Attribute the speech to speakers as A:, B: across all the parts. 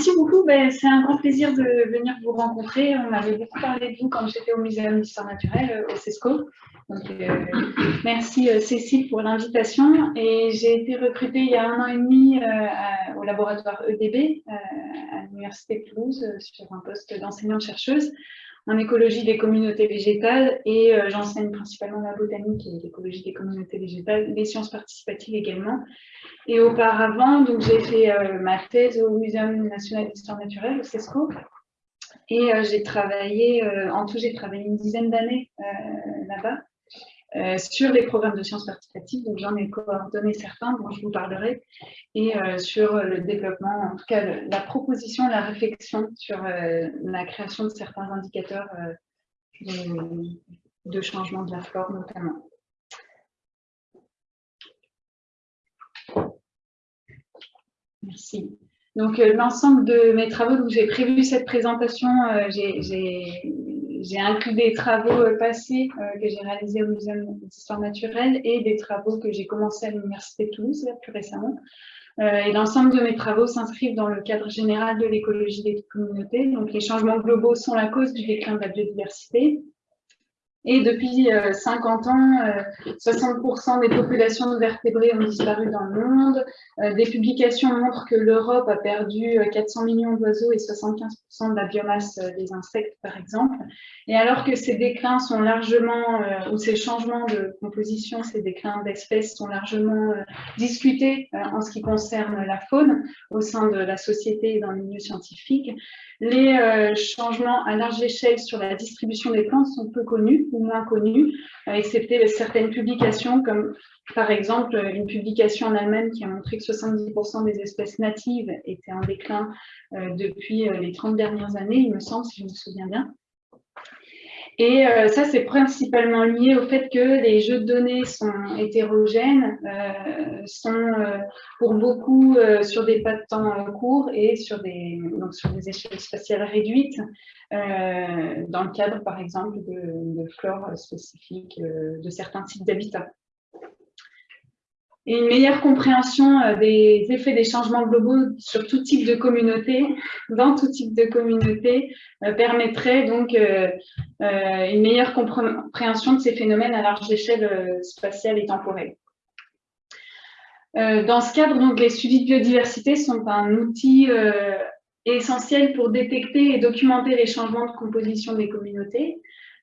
A: merci beaucoup. Ben, c'est un grand plaisir de venir vous rencontrer. On avait beaucoup parlé de vous quand j'étais au Muséum d'histoire naturelle, au CESCO. Euh, merci euh, Cécile pour l'invitation. Et j'ai été recrutée il y a un an et demi euh, au laboratoire EDB à l'Université de Toulouse sur un poste d'enseignante-chercheuse en écologie des communautés végétales et j'enseigne principalement la botanique et l'écologie des communautés végétales, les sciences participatives également. Et auparavant, donc j'ai fait ma thèse au Muséum national d'histoire naturelle, au CESCO, et j'ai travaillé, en tout j'ai travaillé une dizaine d'années là-bas. Euh, sur les programmes de sciences participatives, donc j'en ai coordonné certains dont je vous parlerai, et euh, sur le développement, en tout cas la proposition, la réflexion sur euh, la création de certains indicateurs de, changement de la flore notamment. Merci. Donc, l'ensemble de mes travaux, donc j'ai prévu cette présentation, j'ai j'ai inclus des travaux euh, passés euh, que j'ai réalisés au Muséum d'histoire naturelle et des travaux que j'ai commencés à l'Université de Toulouse plus récemment. Euh, et l'ensemble de mes travaux s'inscrivent dans le cadre général de l'écologie des communautés. Donc les changements globaux sont la cause du déclin de la biodiversité. Et depuis 50 euh, ans, 60% euh, des populations de vertébrés ont disparu dans le monde. Euh, des publications montrent que l'Europe a perdu 400 millions d'oiseaux et 75% de la biomasse des insectes, par exemple. Et alors que ces déclins sont largement, ou ces changements de composition, ces déclins d'espèces sont largement discutés en ce qui concerne la faune au sein de la société et dans le milieu scientifique, les changements à large échelle sur la distribution des plantes sont peu connus moins connus, euh, excepté certaines publications comme par exemple une publication en Allemagne qui a montré que 70% des espèces natives étaient en déclin euh, depuis les 30 dernières années, il me semble, si je me souviens bien. Et euh, ça, c'est principalement lié au fait que les jeux de données sont hétérogènes, euh, sont euh, pour beaucoup sur des pas de temps courts et sur des, donc sur des échelles spatiales réduites, dans le cadre, par exemple, de, de flore spécifiques de certains types d'habitats et une meilleure compréhension euh, des effets des changements globaux sur tout type de communauté, dans tout type de communauté, euh, permettrait donc euh, une meilleure compréhension de ces phénomènes à large échelle spatiale et temporelle. Dans ce cadre, les suivis de biodiversité sont un outil essentiel pour détecter et documenter les changements de composition des communautés.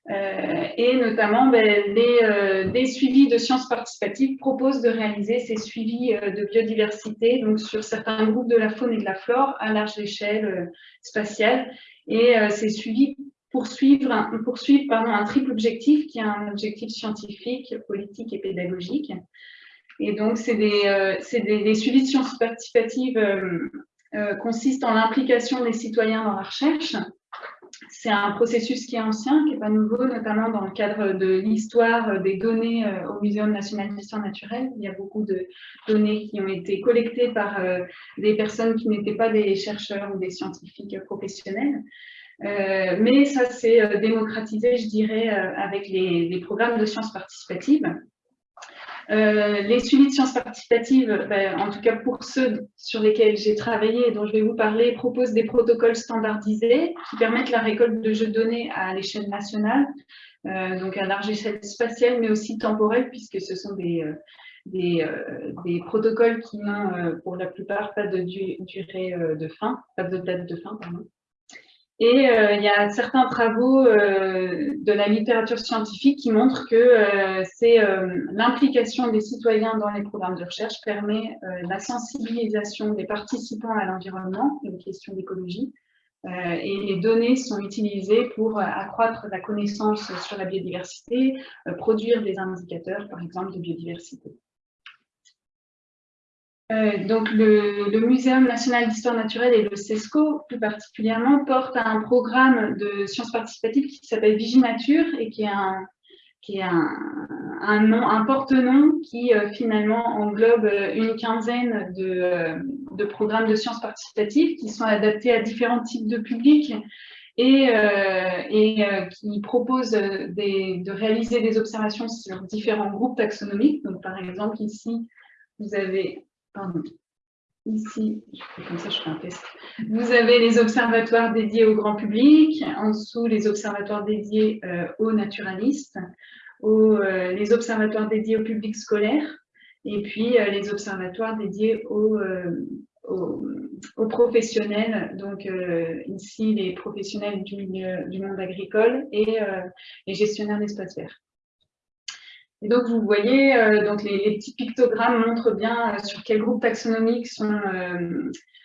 A: Euh, et notamment, ben, les, euh, des suivis de sciences participatives proposent de réaliser ces suivis euh, de biodiversité donc sur certains groupes de la faune et de la flore à large échelle spatiale. Et ces suivis poursuivent, un, poursuivent pardon, un triple objectif qui est un objectif scientifique, politique et pédagogique. Et donc, c'est des, suivis de sciences participatives consistent en l'implication des citoyens dans la recherche, c'est un processus qui est ancien, qui n'est pas nouveau, notamment dans le cadre de l'histoire des données euh, au Muséum national d'histoire naturelle. Il y a beaucoup de données qui ont été collectées par euh, des personnes qui n'étaient pas des chercheurs ou des scientifiques professionnels. Euh, mais ça s'est démocratisé, je dirais, avec les, programmes de sciences participatives. Euh, les suivis de sciences participatives, ben, en tout cas pour ceux sur lesquels j'ai travaillé et dont je vais vous parler, proposent des protocoles standardisés qui permettent la récolte de jeux de données à l'échelle nationale, euh, donc à large échelle spatiale, mais aussi temporelle, puisque ce sont des, euh, des, des protocoles qui n'ont pour la plupart pas de durée de fin, pas de date de fin, pardon. Et euh, il y a certains travaux euh, de la littérature scientifique qui montrent que euh, c'est l'implication des citoyens dans les programmes de recherche permet la sensibilisation des participants à l'environnement et aux questions d'écologie. et les données sont utilisées pour accroître la connaissance sur la biodiversité, produire des indicateurs, par exemple, de biodiversité. Euh, donc le, Muséum national d'histoire naturelle et le CESCO plus particulièrement portent un programme de sciences participatives qui s'appelle Viginature et qui est un, qui est un, un, nom, un porte-nom qui euh, finalement englobe une quinzaine de, euh, de, programmes de sciences participatives qui sont adaptés à différents types de publics et, et qui proposent de réaliser des observations sur différents groupes taxonomiques. Donc par exemple ici, vous avez ici, comme ça je fais un test, vous avez les observatoires dédiés au grand public, en dessous les observatoires dédiés aux naturalistes, les observatoires dédiés au public scolaire, et puis les observatoires dédiés aux, aux, professionnels, donc euh, ici les professionnels du, du monde agricole et euh, les gestionnaires d'espaces verts. Et donc vous voyez, euh, donc les, petits pictogrammes montrent bien sur quel groupe taxonomique sont,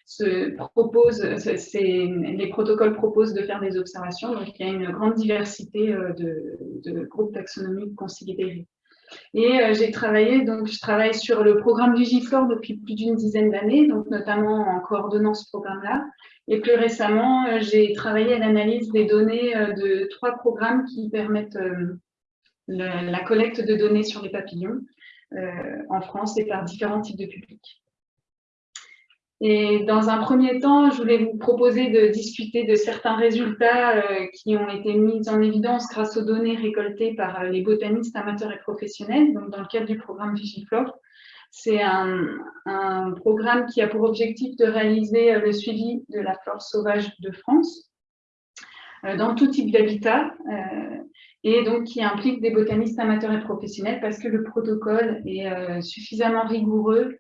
A: se proposent, les protocoles proposent de faire des observations. Donc il y a une grande diversité de, groupes taxonomiques considérés. Et euh, j'ai travaillé, donc je travaille sur le programme du GIFLOR depuis plus d'une dizaine d'années, donc notamment en coordonnant ce programme-là. Et plus récemment, euh, j'ai travaillé à l'analyse des données euh, de trois programmes qui permettent la collecte de données sur les papillons en France et par différents types de publics. Et dans un premier temps, je voulais vous proposer de discuter de certains résultats euh, qui ont été mis en évidence grâce aux données récoltées par euh, les botanistes amateurs et professionnels, donc dans le cadre du programme Vigiflore. C'est un, programme qui a pour objectif de réaliser euh, le suivi de la flore sauvage de France dans tout type d'habitat et donc qui implique des botanistes amateurs et professionnels parce que le protocole est suffisamment rigoureux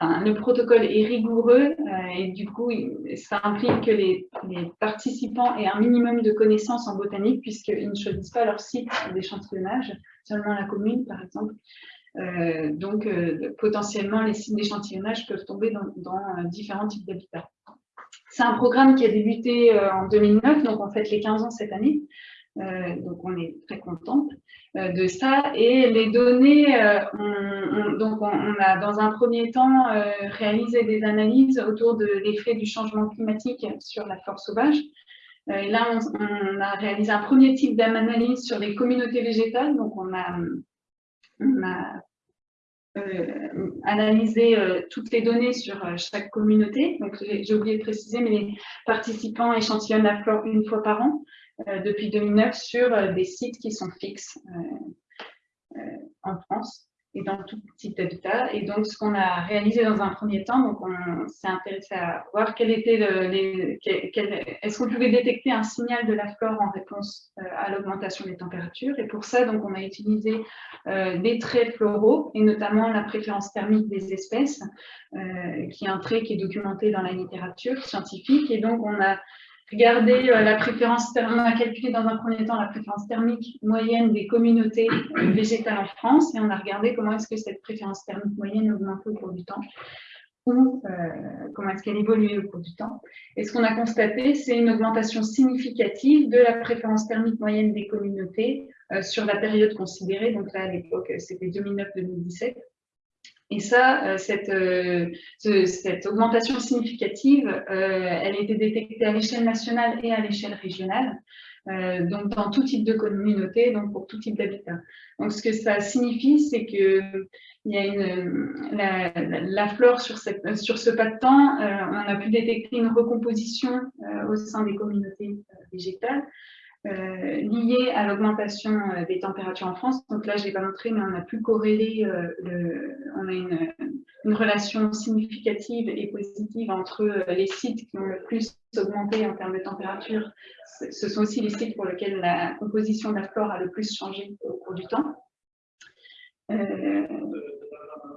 A: le protocole est rigoureux euh, et du coup, ça implique que les, participants aient un minimum de connaissances en botanique puisqu'ils ne choisissent pas leur site d'échantillonnage, seulement la commune par exemple. Euh, donc, euh, potentiellement, les sites d'échantillonnage peuvent tomber dans, différents types d'habitats. C'est un programme qui a débuté en 2009, donc en fait les 15 ans cette année. Donc on est très contente. Euh, de ça. Et les données, euh, on, donc on, a dans un premier temps euh, réalisé des analyses autour de l'effet du changement climatique sur la flore sauvage. Et là, on, a réalisé un premier type d'analyse sur les communautés végétales. Donc, on a, analysé toutes les données sur chaque communauté. Donc, j'ai oublié de préciser, mais les participants échantillonnent la flore une fois par an. Euh, depuis 2009 sur euh, des sites qui sont fixes euh, en France et dans tout type d'habitat. Et donc, ce qu'on a réalisé dans un premier temps, donc on s'est intéressé à voir quel était est-ce qu'on pouvait détecter un signal de la flore en réponse à l'augmentation des températures. Et pour ça, donc, on a utilisé des traits floraux et notamment la préférence thermique des espèces, qui est un trait qui est documenté dans la littérature scientifique. Et donc, on a Regardez euh, la préférence thermique, on a calculé dans un premier temps la préférence thermique moyenne des communautés euh, végétales en France et on a regardé comment est-ce que cette préférence thermique moyenne augmentait au cours du temps ou euh, comment est-ce qu'elle évoluait au cours du temps. Et ce qu'on a constaté, c'est une augmentation significative de la préférence thermique moyenne des communautés sur la période considérée. Donc là, à l'époque, c'était 2009-2017. Et ça, euh, cette, euh, cette augmentation significative, euh, elle a été détectée à l'échelle nationale et à l'échelle régionale, donc dans tout type de communauté, donc pour tout type d'habitat. Donc ce que ça signifie, c'est que il y a la, flore sur ce pas de temps, on a pu détecter une recomposition au sein des communautés végétales, euh, liées à l'augmentation euh, des températures en France. Donc là, je ne l'ai pas montré, mais on a pu corréler, euh, on a une, relation significative et positive entre les sites qui ont le plus augmenté en termes de température. Ce sont aussi les sites pour lesquels la composition de la flore a le plus changé au cours du temps.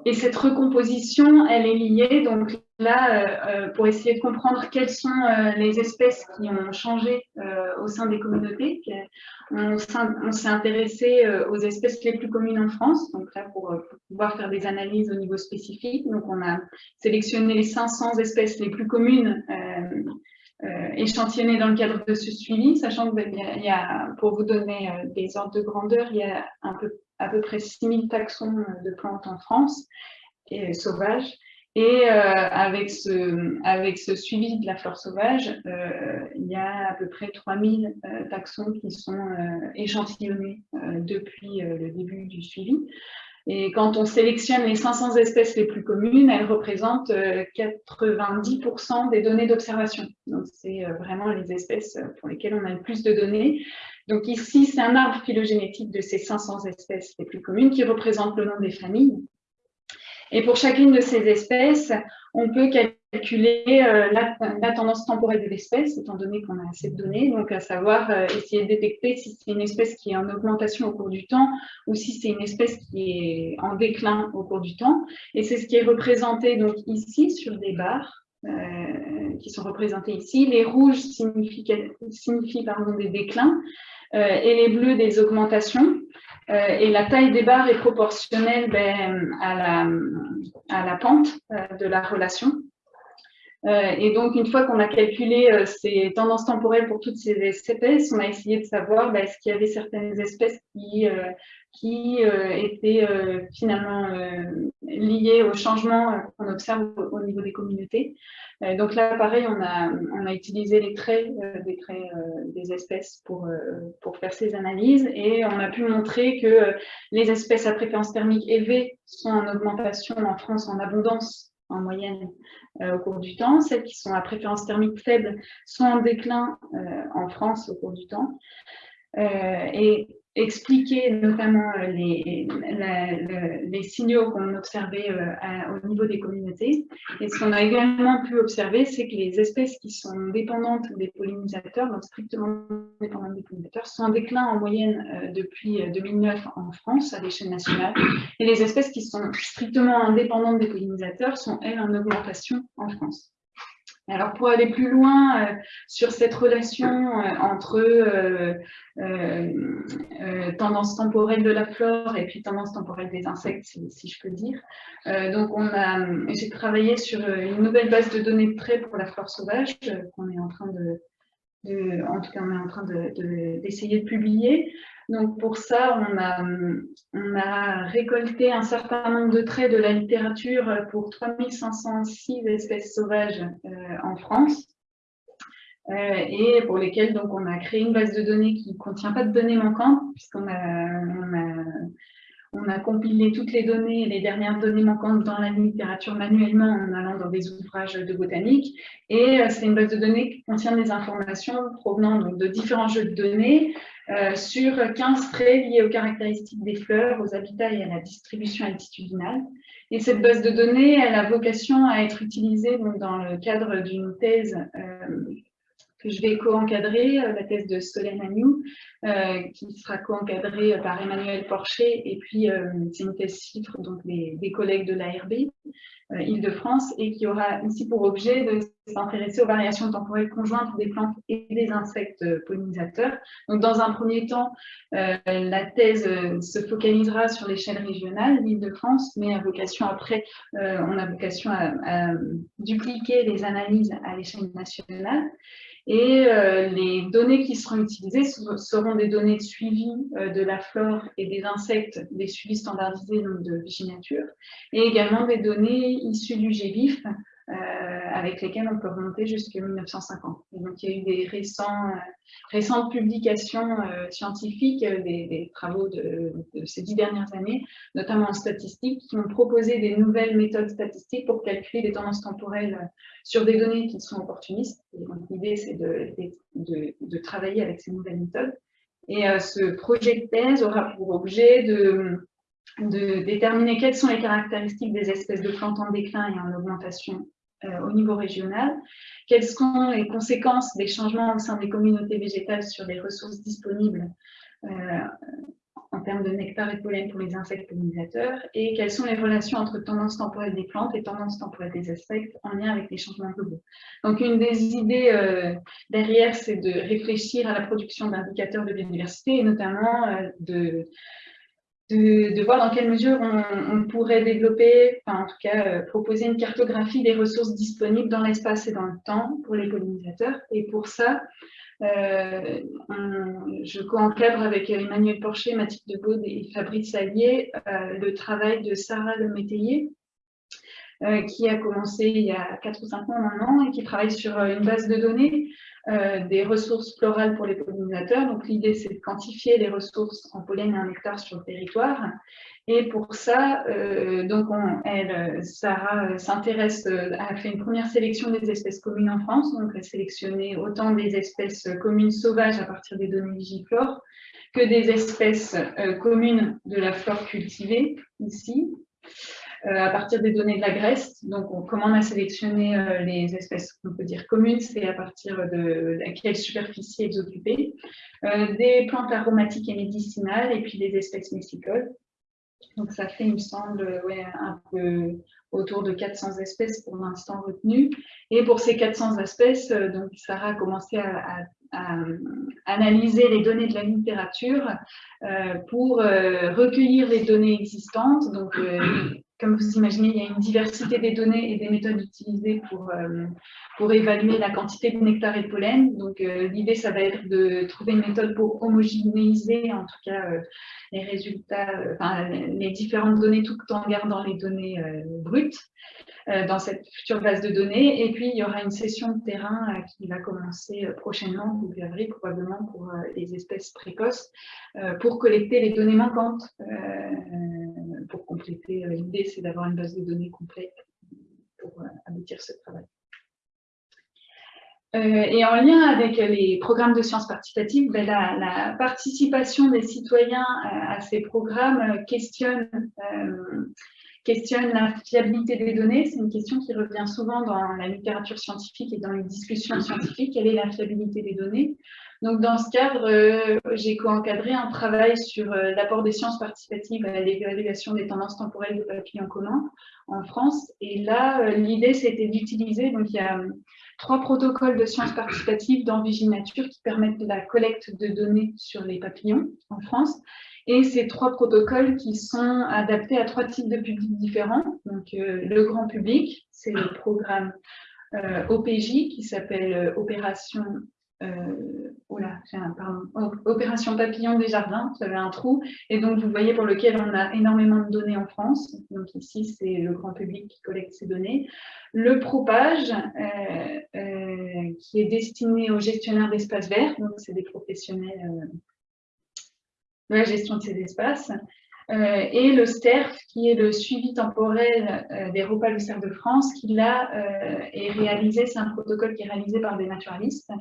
A: Et cette recomposition, elle est liée, donc là, euh, euh, pour essayer de comprendre quelles sont euh, les espèces qui ont changé au sein des communautés. On, s'est intéressé aux espèces les plus communes en France, donc là, pour, pouvoir faire des analyses au niveau spécifique. Donc, on a sélectionné les 500 espèces les plus communes échantillonnées dans le cadre de ce suivi, sachant qu'il y, y, a, pour vous donner des ordres de grandeur, il y a à peu près 6000 taxons de plantes en France, et, sauvages. Et euh, avec, ce, suivi de la flore sauvage, euh, il y a à peu près 3000 euh, taxons qui sont échantillonnés depuis le début du suivi. Et quand on sélectionne les 500 espèces les plus communes, elles représentent 90% des données d'observation. Donc, c'est vraiment les espèces pour lesquelles on a le plus de données. Donc ici, c'est un arbre phylogénétique de ces 500 espèces les plus communes qui représente le nom des familles. Et pour chacune de ces espèces, on peut calculer euh, la, tendance temporelle de l'espèce, étant donné qu'on a assez de données, donc à savoir euh, essayer de détecter si c'est une espèce qui est en augmentation au cours du temps ou si c'est une espèce qui est en déclin au cours du temps. Et c'est ce qui est représenté donc ici sur des barres. Euh, qui sont représentées ici. Les rouges signifient, des déclins et les bleus des augmentations. Euh, et la taille des barres est proportionnelle ben, à, la, à, la, pente euh, de la relation. Euh, et donc, une fois qu'on a calculé ces tendances temporelles pour toutes ces espèces, on a essayé de savoir ben, est-ce qu'il y avait certaines espèces qui, qui étaient finalement liées au changement qu'on observe au niveau des communautés. Euh, donc là, pareil, on a, on a utilisé les traits, euh, des traits euh, des espèces pour, pour faire ces analyses et on a pu montrer que les espèces à préférence thermique élevée sont en augmentation en France en abondance en moyenne au cours du temps. Celles qui sont à préférence thermique faible sont en déclin en France au cours du temps. et expliquer notamment euh, les, signaux qu'on observait euh, au niveau des communautés. Et ce qu'on a également pu observer, c'est que les espèces qui sont dépendantes des pollinisateurs, donc strictement dépendantes des pollinisateurs, sont en déclin en moyenne euh, depuis 2009 en France à l'échelle nationale. Et les espèces qui sont strictement indépendantes des pollinisateurs sont, elles, en augmentation en France. Alors pour aller plus loin euh, sur cette relation euh, entre euh, tendance temporelle de la flore et puis tendance temporelle des insectes, si, je peux dire. donc on a, j'ai travaillé sur une nouvelle base de données de traits pour la flore sauvage qu'on est en train de, en tout cas on est en train d'essayer de, publier. Donc pour ça, on a, récolté un certain nombre de traits de la littérature pour 3506 espèces sauvages euh, en France. Euh, et pour lesquelles donc, on a créé une base de données qui ne contient pas de données manquantes, puisqu'on a, on a on a compilé toutes les données, les dernières données manquantes dans la littérature manuellement en allant dans des ouvrages de botanique. Et euh, c'est une base de données qui contient des informations provenant de différents jeux de données euh, sur 15 traits liés aux caractéristiques des fleurs, aux habitats et à la distribution altitudinale. Et cette base de données, elle a vocation à être utilisée dans le cadre d'une thèse euh, que je vais co-encadrer, euh, la thèse de Solène Agnew, euh, qui sera co-encadrée par Emmanuel Porcher, et puis euh, c'est une thèse chiffre donc des, collègues de l'ARB, Île-de-France, et qui aura ici pour objet de s'intéresser aux variations temporelles conjointes des plantes et des insectes pollinisateurs. Donc, dans un premier temps, la thèse se focalisera sur l'échelle régionale, l'Île-de-France, mais vocation après, on a vocation à dupliquer les analyses à l'échelle nationale. Et euh, les données qui seront utilisées seront des données de suivi euh, de la flore et des insectes, des suivis standardisés donc de Viginature, et également des données issues du euh, avec lesquelles on peut remonter jusqu'à 1950. Et donc, il y a eu des récents, récentes publications scientifiques, des, travaux de, ces dix dernières années, notamment en statistique, qui ont proposé des nouvelles méthodes statistiques pour calculer les tendances temporelles sur des données qui sont opportunistes. L'idée, c'est de, travailler avec ces nouvelles méthodes. Et euh, ce projet de thèse aura pour objet de, de, déterminer quelles sont les caractéristiques des espèces de plantes en déclin et en augmentation euh, au niveau régional, quelles sont les conséquences des changements au sein des communautés végétales sur les ressources disponibles euh, en termes de nectar et de pollen pour les insectes pollinisateurs? Et quelles sont les relations entre tendance temporelle des plantes et tendance temporelle des insectes en lien avec les changements globaux? Donc une des idées euh, derrière, c'est de réfléchir à la production d'indicateurs de biodiversité et notamment euh, de, de, voir dans quelle mesure on, pourrait développer, en tout cas euh, proposer une cartographie des ressources disponibles dans l'espace et dans le temps pour les pollinisateurs. Et pour ça, euh, je co-encadre avec Emmanuel Porcher, Mathilde Debaude et Fabrice Allier euh, le travail de Sarah Le Métayer, euh, qui a commencé il y a 4 ou 5 mois maintenant et qui travaille sur une base de données des ressources florales pour les pollinisateurs. Donc l'idée c'est de quantifier les ressources en pollen et en nectar sur le territoire et pour ça, euh, donc elle, Sarah euh, s'intéresse, euh, a fait une première sélection des espèces communes en France, donc elle a sélectionné autant des espèces communes sauvages à partir des données Vigiflore que des espèces communes de la flore cultivée, ici. À partir des données de la Grèce. Donc, comment on a sélectionné les espèces qu'on peut dire communes, c'est à partir de quelle superficie elles occupaient, des plantes aromatiques et médicinales, et puis des espèces messicoles. Donc, ça fait, il me semble, un peu autour de 400 espèces pour l'instant retenues. Et pour ces 400 espèces, donc Sarah a commencé à analyser les données de la littérature euh, pour euh, recueillir les données existantes. Donc, euh, comme vous imaginez, il y a une diversité des données et des méthodes utilisées pour, pour évaluer la quantité de nectar et de pollen. Donc, l'idée, ça va être de trouver une méthode pour homogénéiser, en tout cas, les résultats, enfin, les différentes données tout en gardant les données brutes. Euh, dans cette future base de données. Et puis, il y aura une session de terrain euh, qui va commencer euh, prochainement, début avril, probablement pour les espèces précoces, pour collecter les données manquantes. pour compléter, l'idée, c'est d'avoir une base de données complète pour aboutir ce travail. et en lien avec les programmes de sciences participatives, ben, la, participation des citoyens à ces programmes questionne la fiabilité des données. C'est une question qui revient souvent dans la littérature scientifique et dans les discussions scientifiques. Quelle est la fiabilité des données? Donc, dans ce cadre, euh, j'ai co-encadré un travail sur euh, l'apport des sciences participatives à l'évaluation des tendances temporelles de papillons communs en France. Et là, euh, l'idée, c'était d'utiliser, donc il y a trois protocoles de sciences participatives dans Viginature qui permettent la collecte de données sur les papillons en France. Et ces trois protocoles qui sont adaptés à trois types de publics différents. Donc, le grand public, c'est le programme OPJ qui s'appelle euh, Opération, Opération Papillon des Jardins. Vous avez un trou. Et donc, vous voyez pour lequel on a énormément de données en France. Donc, ici, c'est le grand public qui collecte ces données. Le propage, qui est destiné aux gestionnaires d'espaces verts. Donc, c'est des professionnels de la gestion de ces espaces, euh, et le STERF, qui est le suivi temporel euh, des repas du cerf de France, qui là euh, est réalisé, c'est un protocole qui est réalisé par des naturalistes,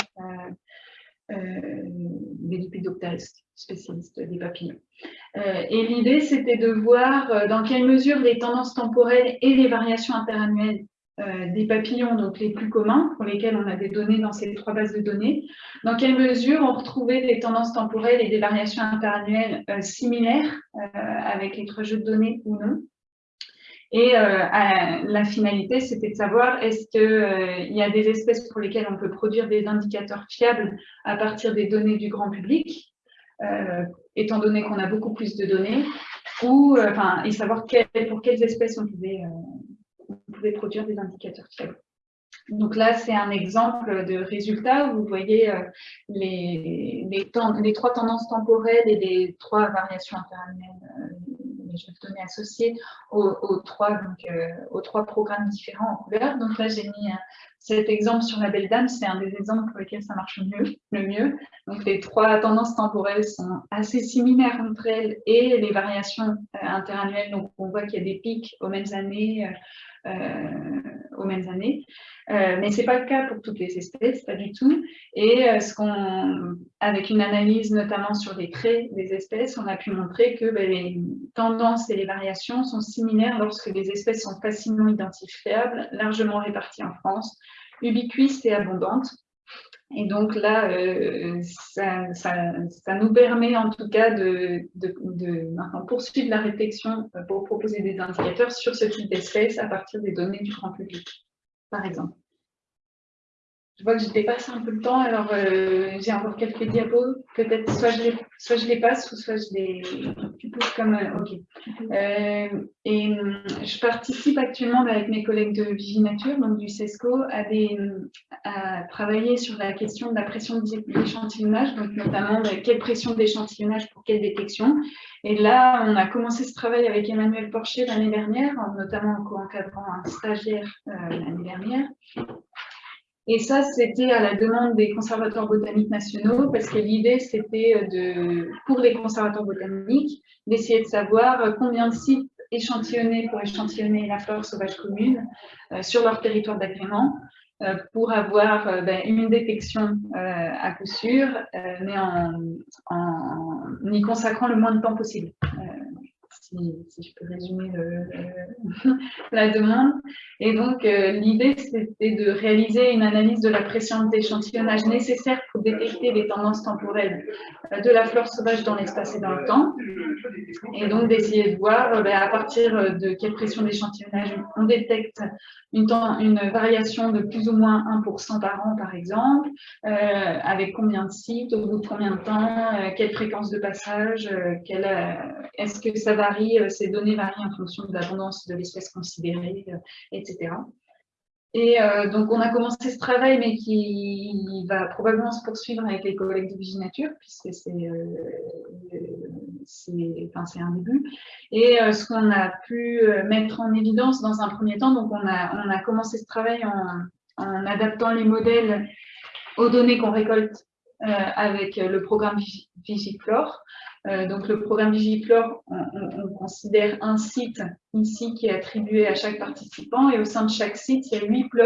A: des lipidoptéristes, spécialistes des papillons. et l'idée, c'était de voir dans quelle mesure les tendances temporelles et les variations interannuelles euh, des papillons donc les plus communs, pour lesquels on a des données dans ces trois bases de données. Dans quelle mesure on retrouvait des tendances temporelles et des variations interannuelles euh, similaires euh, avec les trois jeux de données ou non? Et la finalité, c'était de savoir est-ce qu'il y a des espèces pour lesquelles on peut produire des indicateurs fiables à partir des données du grand public, étant donné qu'on a beaucoup plus de données, ou, enfin, et savoir pour quelles espèces on pouvait produire des indicateurs fiables. Donc là, c'est un exemple de résultat où vous voyez euh, les, les, trois tendances temporelles et les trois variations interannuelles, euh, je vais donner associées aux, trois, donc, euh, aux trois programmes différents en couleur. Donc là, j'ai mis cet exemple sur la Belle Dame, c'est un des exemples pour lesquels ça marche mieux, le mieux. Donc les trois tendances temporelles sont assez similaires entre elles et les variations interannuelles, donc on voit qu'il y a des pics aux mêmes années, euh, aux mêmes années. Mais ce n'est pas le cas pour toutes les espèces, pas du tout. Et euh, ce qu'on, avec une analyse notamment sur les traits des espèces, on a pu montrer que ben, les tendances et les variations sont similaires lorsque les espèces sont facilement identifiables, largement réparties en France, ubiquistes et abondantes. Et donc là, euh, ça, nous permet en tout cas de, poursuivre la réflexion euh, pour proposer des indicateurs sur ce type d'espèces à partir des données du grand public, par exemple. Je vois que je dépasse un peu le temps, alors euh, j'ai encore quelques diapos. Peut-être soit je, les, je passe, ou soit je les pose comme... Euh, ok. Euh, et je participe actuellement avec mes collègues de Viginature, donc du CESCO, à travailler sur la question de la pression d'échantillonnage, donc notamment bah, quelle pression d'échantillonnage pour quelle détection. Et là, on a commencé ce travail avec Emmanuel Porcher l'année dernière, notamment en co-encadrant un stagiaire l'année dernière. Et ça, c'était à la demande des conservateurs botaniques nationaux, parce que l'idée, c'était de, pour les conservateurs botaniques, d'essayer de savoir combien de sites échantillonnés pour échantillonner la flore sauvage commune euh, sur leur territoire d'agrément, euh, pour avoir euh, ben, une détection à coup sûr, mais en, y consacrant le moins de temps possible. Si, je peux résumer la demande. Et donc, euh, l'idée, c'était de réaliser une analyse de la pression d'échantillonnage nécessaire pour détecter les tendances temporelles euh, de la flore sauvage dans l'espace et dans le temps. Et donc, d'essayer de voir euh, ben, à partir de quelle pression d'échantillonnage on détecte une, variation de plus ou moins 1% par an, par exemple, avec combien de sites, au bout de combien de temps, quelle fréquence de passage, est-ce que ça varie, ces données varient en fonction de l'abondance de l'espèce considérée, etc. Et euh, donc, on a commencé ce travail, mais qui va probablement se poursuivre avec les collègues de Viginature, puisque c'est euh, enfin, un début. Et euh, ce qu'on a pu mettre en évidence dans un premier temps, donc on a, on a commencé ce travail en adaptant les modèles aux données qu'on récolte avec le programme Vigiflore. Euh, donc, le programme Vigiflore, on, considère un site ici qui est attribué à chaque participant et au sein de chaque site, il y a huit plots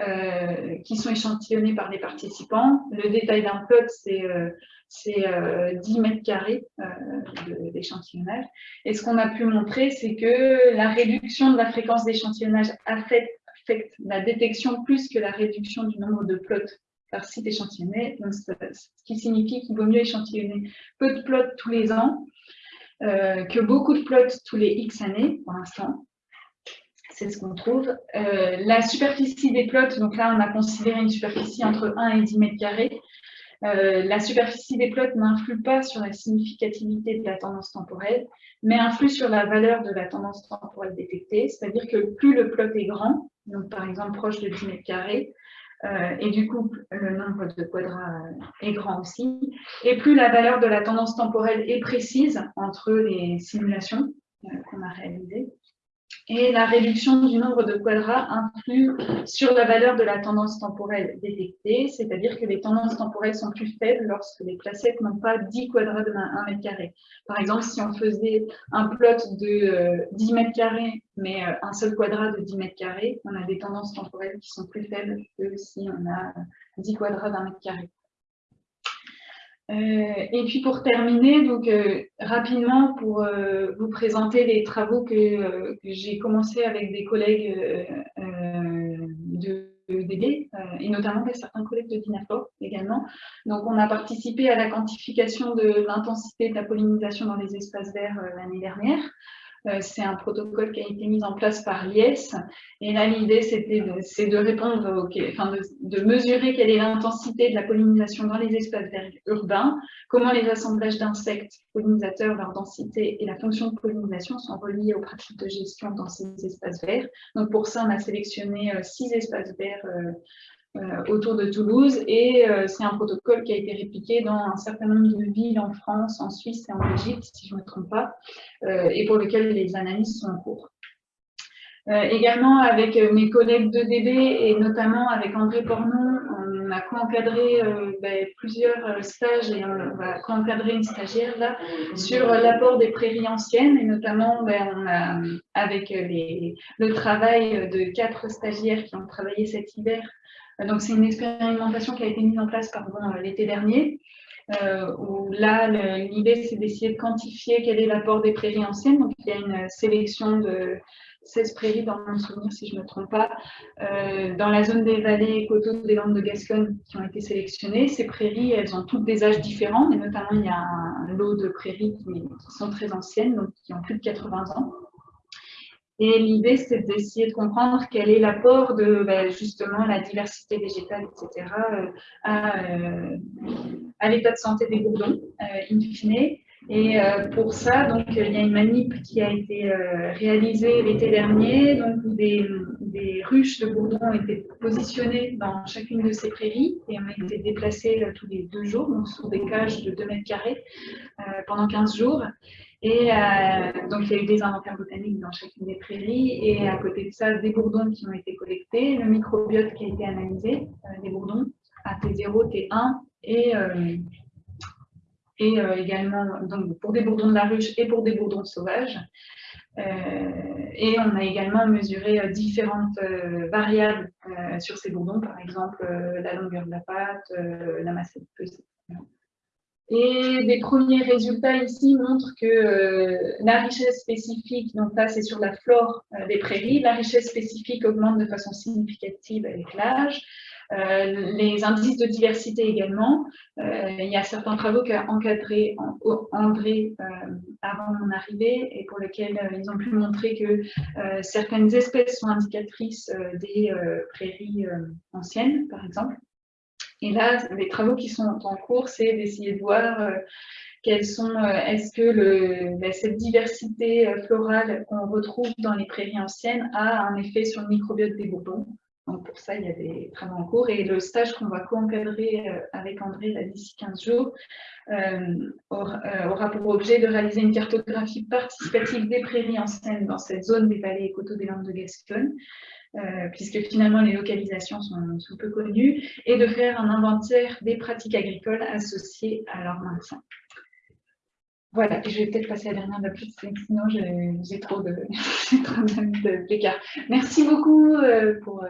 A: euh, qui sont échantillonnés par les participants. Le détail d'un plot, c'est euh, 10 mètres carrés d'échantillonnage. Et ce qu'on a pu montrer, c'est que la réduction de la fréquence d'échantillonnage affecte la détection plus que la réduction du nombre de plots par site échantillonné, ce qui signifie qu'il vaut mieux échantillonner peu de plots tous les ans euh, que beaucoup de plots tous les X années, pour l'instant. C'est ce qu'on trouve. Euh, la superficie des plots, donc là, on a considéré une superficie entre 1 et 10 mètres carrés. Euh, la superficie des plots n'influe pas sur la significativité de la tendance temporelle, mais influe sur la valeur de la tendance temporelle détectée, c'est-à-dire que plus le plot est grand, donc par exemple proche de 10 mètres carrés, euh, et du coup, le nombre de quadrats est grand aussi. Et plus la valeur de la tendance temporelle est précise entre les simulations euh, qu'on a réalisées, et la réduction du nombre de quadrats influe sur la valeur de la tendance temporelle détectée, c'est-à-dire que les tendances temporelles sont plus faibles lorsque les placettes n'ont pas 10 quadrats de 1 mètre carré. Par exemple, si on faisait un plot de 10 euh, mètres carrés, mais euh, un seul quadrat de 10 mètres carrés, on a des tendances temporelles qui sont plus faibles que si on a 10 quadrats d'un mètre carré. Euh, et puis pour terminer, donc euh, rapidement pour euh, vous présenter les travaux que, j'ai commencé avec des collègues de, DB et notamment certains collègues de DINAFOR également. Donc on a participé à la quantification de l'intensité de la pollinisation dans les espaces verts l'année dernière. Euh, c'est un protocole qui a été mis en place par l'IES. Et là, l'idée, c'était de, de répondre, enfin, de, mesurer quelle est l'intensité de la pollinisation dans les espaces verts urbains, comment les assemblages d'insectes pollinisateurs, leur densité et la fonction de pollinisation sont reliés aux pratiques de gestion dans ces espaces verts. Donc, pour ça, on a sélectionné euh, six espaces verts euh, autour de Toulouse et euh, c'est un protocole qui a été répliqué dans un certain nombre de villes en France, en Suisse et en Belgique, si je ne me trompe pas, euh, et pour lequel les analyses sont en cours. également avec mes collègues de DB et notamment avec André Pornon, on a co-encadré ben, plusieurs stages et on va co-encadrer une stagiaire là sur l'apport des prairies anciennes et notamment ben, avec le travail de quatre stagiaires qui ont travaillé cet hiver euh, donc, c'est une expérimentation qui a été mise en place euh, l'été dernier, euh, où là, l'idée, c'est d'essayer de quantifier quel est l'apport des prairies anciennes. Donc, il y a une sélection de 16 prairies, dans mon souvenir, si je ne me trompe pas, dans la zone des vallées et coteaux des Landes de Gascogne qui ont été sélectionnées. Ces prairies, elles ont toutes des âges différents, mais notamment, il y a un lot de prairies qui sont très anciennes, donc qui ont plus de 80 ans. Et l'idée, c'est d'essayer de comprendre quel est l'apport de ben, justement la diversité végétale, etc., euh, euh, à, l'état de santé des bourdons, euh, in fine. Et pour ça, donc, il y a une manip qui a été réalisée l'été dernier, donc, où des, ruches de bourdons ont été positionnées dans chacune de ces prairies et ont été déplacées tous les deux jours, donc sur des cages de 2 mètres carrés pendant 15 jours. Et euh, donc, il y a eu des inventaires botaniques dans chacune des prairies. Et à côté de ça, des bourdons qui ont été collectés, le microbiote qui a été analysé, euh, des bourdons à T0, T1, et, euh, et également donc, pour des bourdons de la ruche et pour des bourdons sauvages. et on a également mesuré différentes variables sur ces bourdons, par exemple la longueur de la pâte, la masse de Et des premiers résultats ici montrent que euh, la richesse spécifique, donc là c'est sur la flore euh, des prairies, la richesse spécifique augmente de façon significative avec l'âge. Euh, les indices de diversité également. il y a certains travaux qu'a encadré André avant mon arrivée et pour lesquels ils ont pu montrer que certaines espèces sont indicatrices des prairies anciennes, par exemple. Et là, les travaux qui sont en cours, c'est d'essayer de voir euh, sont, euh, est-ce que ben, cette diversité euh, florale qu'on retrouve dans les prairies anciennes a un effet sur le microbiote des bourbons. Donc pour ça, il y a des travaux en cours. Et le stage qu'on va co-encadrer avec André d'ici 15 jours aura, pour objet de réaliser une cartographie participative des prairies anciennes dans cette zone des vallées et coteaux des Landes de Gascogne. Euh, puisque finalement les localisations sont, peu connues, et de faire un inventaire des pratiques agricoles associées à leur maintien. Voilà, je vais peut-être passer à la dernière d'après, sinon j'ai trop de, de Merci beaucoup euh, pour... Euh,